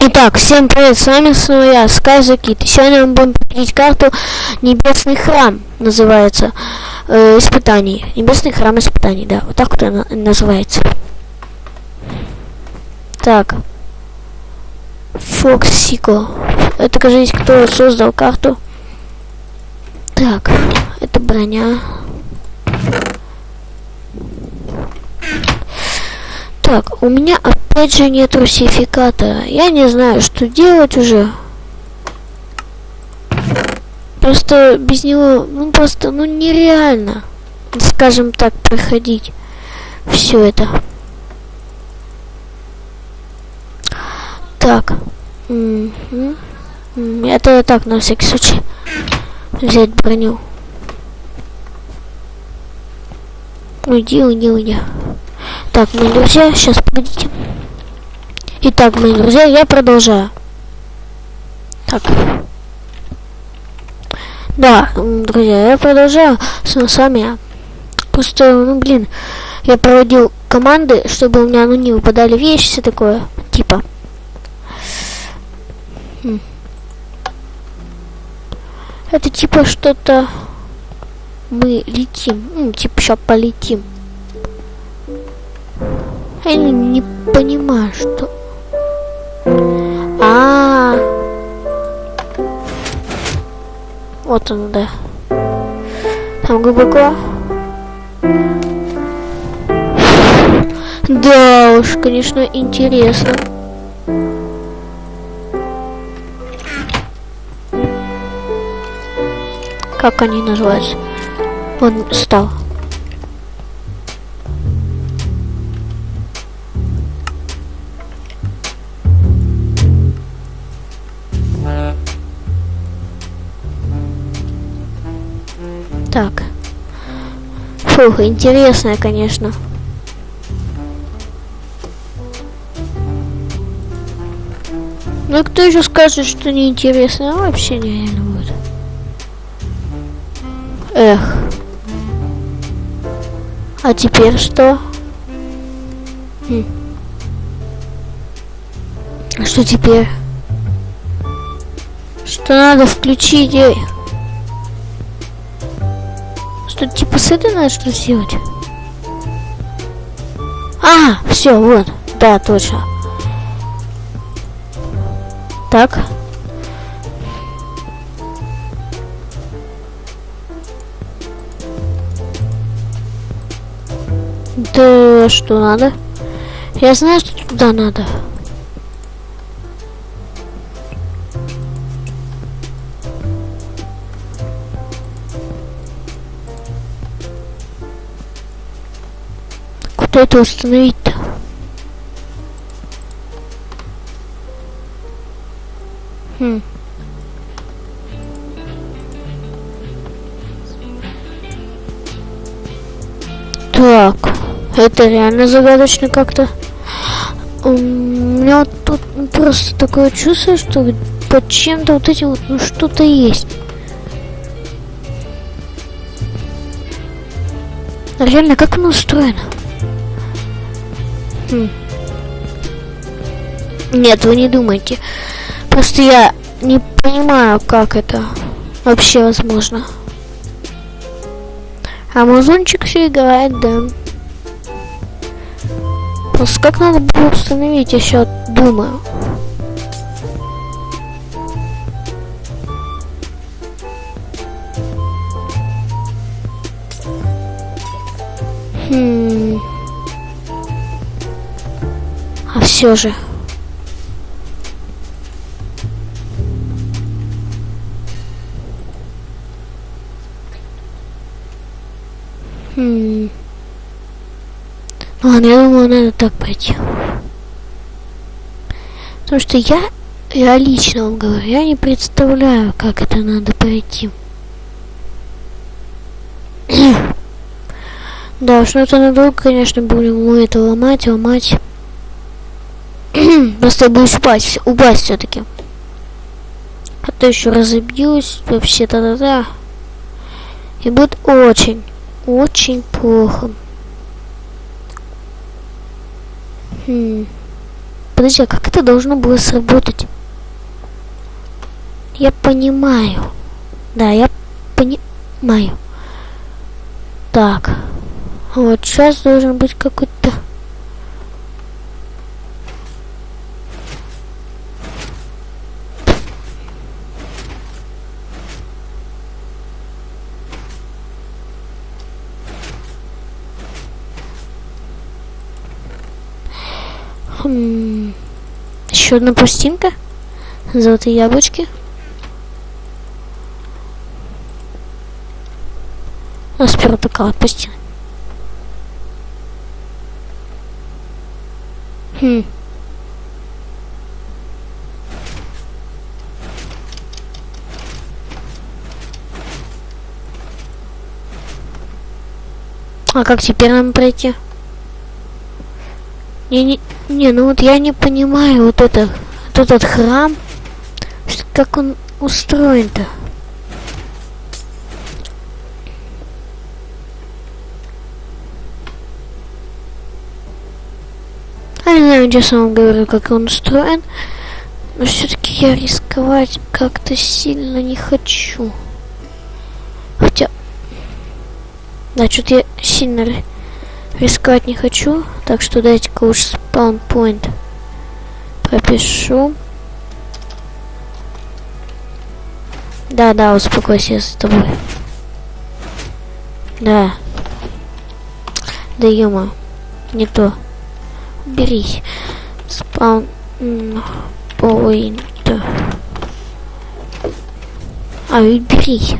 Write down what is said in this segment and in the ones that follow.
Итак, всем привет, с вами снова я, Скайзакит. Сегодня мы будем проходить карту Небесный храм, называется, э, испытаний. Небесный храм испытаний, да, вот так вот она называется. Так. Фоксико. Это, кажется, кто создал карту. Так, это броня. Так, у меня опять же нет русификатора. Я не знаю, что делать уже. Просто без него, ну просто, ну нереально, скажем так, проходить все это. Так. Это так, на всякий случай. Взять броню. Уйди, уйди, уйди. Так, мои друзья, сейчас погодите. Итак, мои друзья, я продолжаю. Так. Да, друзья, я продолжаю с, с вами. Просто, ну блин, я проводил команды, чтобы у меня ну не выпадали вещи, все такое, типа. Хм. Это типа что-то мы летим, ну, типа сейчас полетим. Я не, понимаю, что... А, -а, а Вот он, да. Там глубоко. Да уж, конечно, интересно. Как они называются? Он стал. Так. Фух, интересная, конечно. Ну кто еще скажет, что неинтересно? Вообще нереально будет. Эх. А теперь что? Хм. Что теперь? Что надо включить? Эй? Что типа с этой надо что сделать? А, все, вот. Да, точно. Так. Да что надо? Я знаю, что туда надо. Это установить-то? Хм. Так, это реально загадочно как-то. У меня тут просто такое чувство, что под чем-то вот этим вот ну что-то есть. Реально, как оно устроено? Нет, вы не думайте. Просто я не понимаю, как это вообще возможно. Амазончик все играет, да. Просто как надо было установить, я сейчас думаю. Все же. Хм. Ладно, я думаю, надо так пойти. Потому что я, я лично вам говорю, я не представляю, как это надо пройти. да, уж это надолго, конечно, будем мы это ломать, ломать. Просто боюсь упасть, упасть все-таки. А то еще разобьюсь, вообще та-да-да. И будет очень, очень плохо. Хм. подожди, а как это должно было сработать? Я понимаю. Да, я понимаю. Так. Вот сейчас должен быть какой-то... Хм. Еще одна пластинка. Золотые яблочки. А сперва такая вот пластина. Хм. А как теперь нам пройти? Не, не, не, ну вот я не понимаю вот это, вот этот храм, как он устроен-то. Я не знаю, честно вам говорю, как он устроен, но все-таки я рисковать как-то сильно не хочу. Хотя, да, что-то я сильно рисковать не хочу, так что дайте-ка уж спаунпоинт пропишу. Да, да, успокойся я с тобой. Да. Да ё не то. Берись. Спаун поинт. А, уберись.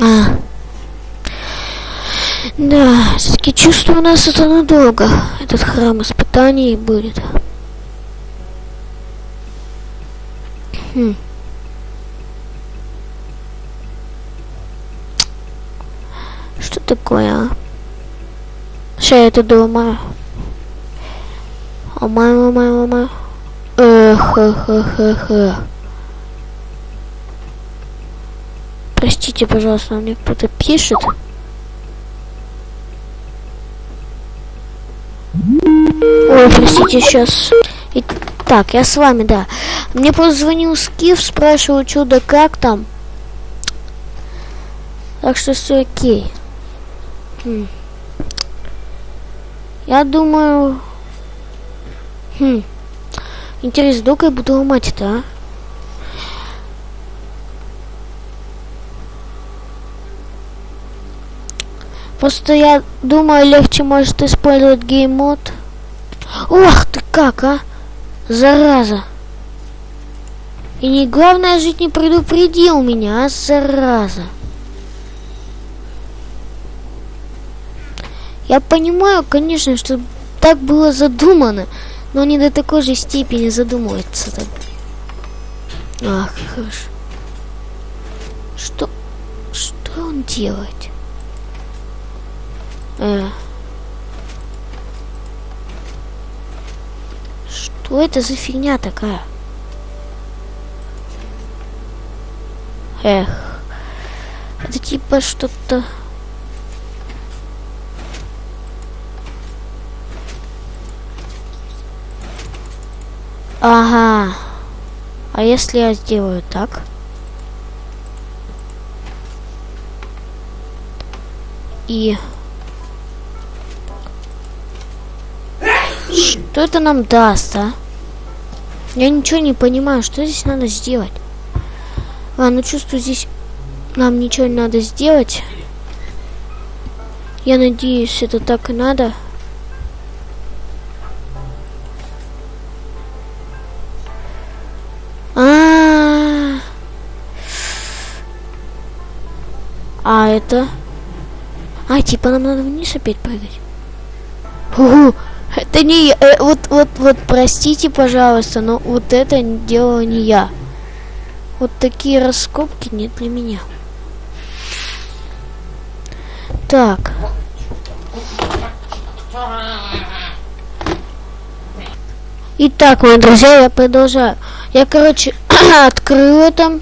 А. Да, все-таки чувствую, у нас это надолго. Этот храм испытаний будет. Хм. Что такое, а? Сейчас я это доломаю. Ломаю, ломаю, ломаю. Эх, эх, эх, эх, эх. Простите, пожалуйста, мне кто-то пишет. Простите, сейчас. Так, я с вами, да. Мне позвонил Скиф, спрашивал, да как там. Так что все окей. Хм. Я думаю... Хм. Интересно, долго я буду ломать это, а? Просто я думаю, легче может использовать геймод. Ох ты как, а? Зараза. И не главное, жить не предупредил меня, а зараза. Я понимаю, конечно, что так было задумано, но не до такой же степени задумывается. -то. Ах, хорошо. Что? Что он делает? Э. Что это за фигня такая? Эх. Это типа что-то... Ага. А если я сделаю так? И... Что это нам даст, а? Я ничего не понимаю, что здесь надо сделать. А, ну чувствую, здесь нам ничего не надо сделать. Я надеюсь, это так и надо. А, -а, -а. а это? А, типа нам надо вниз опять прыгать. Угу, это не. Э, вот, вот, вот, простите, пожалуйста, но вот это дело не я. Вот такие раскопки не для меня. Так. Итак, мои друзья, я продолжаю. Я, короче, открыл это.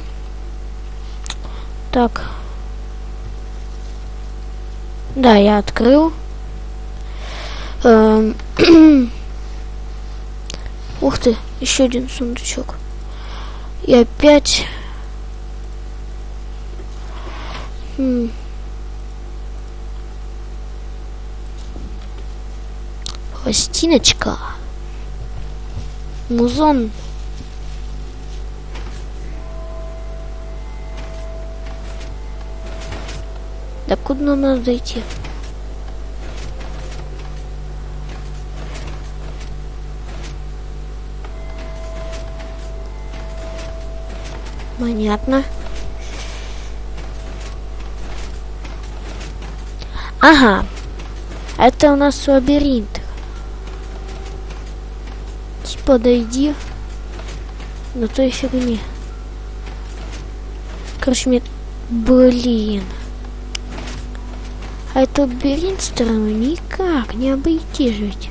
Так. Да, я открыл. Эм, Ух ты, еще один сундучок. И опять... Хм. Пластиночка. Музон. Да куда нам надо дойти? Понятно. Ага. Это у нас лабиринт. Типа дойди до той фигни. Короче, мне... Блин. А это лабиринт стороной никак не обойти жить.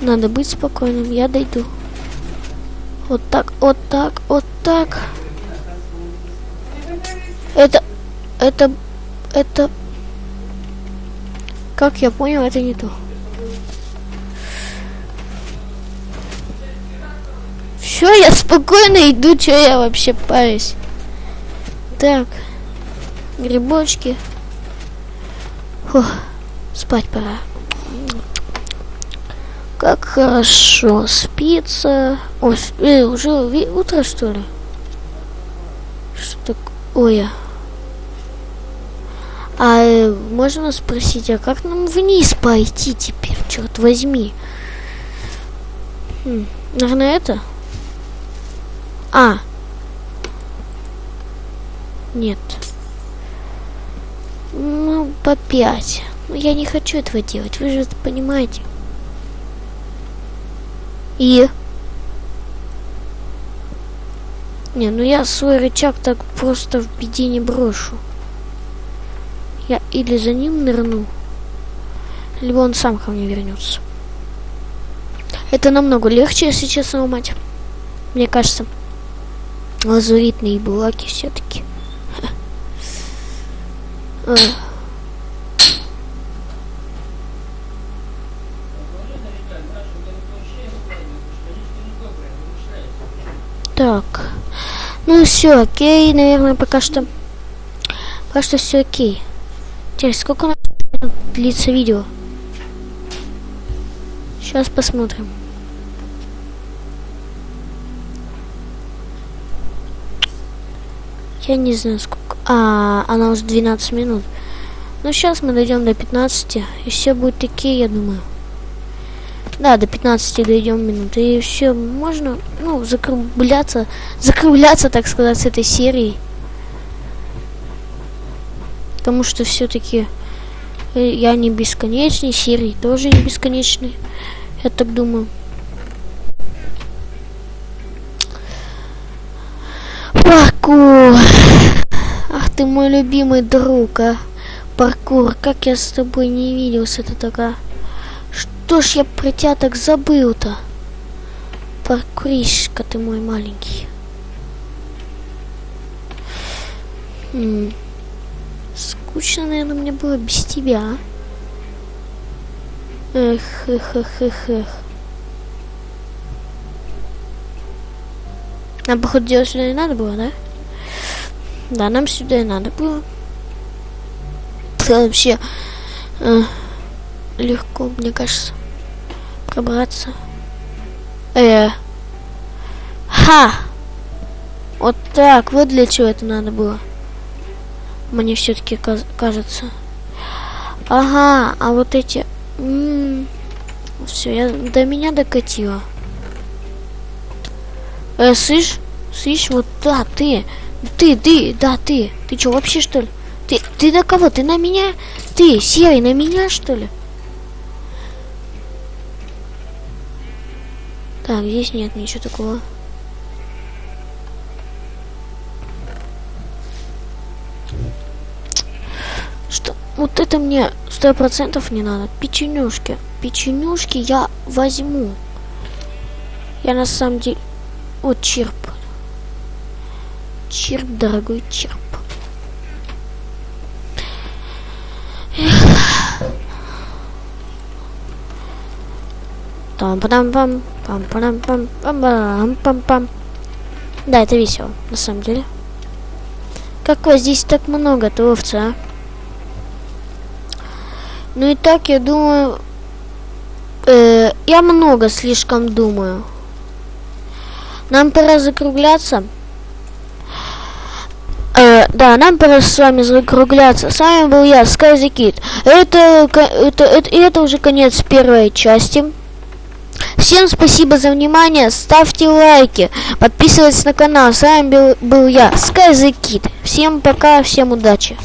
Надо быть спокойным, я дойду. Вот так, вот так, вот так. Это, это, это... Как я понял, это не то. Все, я спокойно иду, что я вообще парюсь. Так. Грибочки. Фух, спать пора. Как хорошо спится. Ой, э, уже утро, что ли? Что такое? А э, можно спросить, а как нам вниз пойти теперь, черт возьми? Хм, наверное, это? А. Нет. Ну, по пять. Но я не хочу этого делать, вы же это понимаете. И... Не, ну я свой рычаг так просто в беде не брошу. Я или за ним нырну, либо он сам ко мне вернется. Это намного легче, если честно, мать. Мне кажется, лазуритные булаки все-таки. Так. Ну все, окей, наверное, пока что. Пока что все окей. Теперь сколько длится видео? Сейчас посмотрим. Я не знаю сколько. А, она уже 12 минут. Ну сейчас мы дойдем до 15, и все будет такие, я думаю. Да, до 15 дойдем минут. И все, можно, ну, закругляться, закругляться, так сказать, с этой серией. Потому что все-таки э, я не бесконечный, серии тоже не бесконечный. Я так думаю. Паркур. Ах ты мой любимый друг, а. Паркур, как я с тобой не виделся, ты такая. Что ж я про тебя так забыл-то? Паркуришка ты мой маленький. М -м. Скучно, наверное, мне было без тебя. Эх, эх, эх, эх, эх. Нам, походу, делать сюда не надо было, да? Да, нам сюда и надо было. Вообще э, легко, мне кажется пробраться. Э. Ха! Вот так, вот для чего это надо было. Мне все-таки кажется. Ага, а вот эти... Все, я до меня докатила. Э, слышь? Слышь, вот да, ты. Ты, ты, да, ты. Ты что, вообще что ли? Ты, ты на кого? Ты на меня? Ты, серый, на меня что ли? Так, здесь нет ничего такого. Что? Вот это мне сто процентов не надо. Печенюшки. Печенюшки я возьму. Я на самом деле... Вот черп. Черп, дорогой черп. Эх. Пам пам пам пам пам пам пам пам пам пам Да, это весело, на самом деле. Как вас здесь так много, овцы, а? Ну и так, я думаю... Э, я много слишком думаю. Нам пора закругляться. Э, да, нам пора с вами закругляться. С вами был я, Sky the. Это, это, это, это уже конец первой части. Всем спасибо за внимание, ставьте лайки, подписывайтесь на канал. С вами был, был я, Sky the Kid. Всем пока, всем удачи.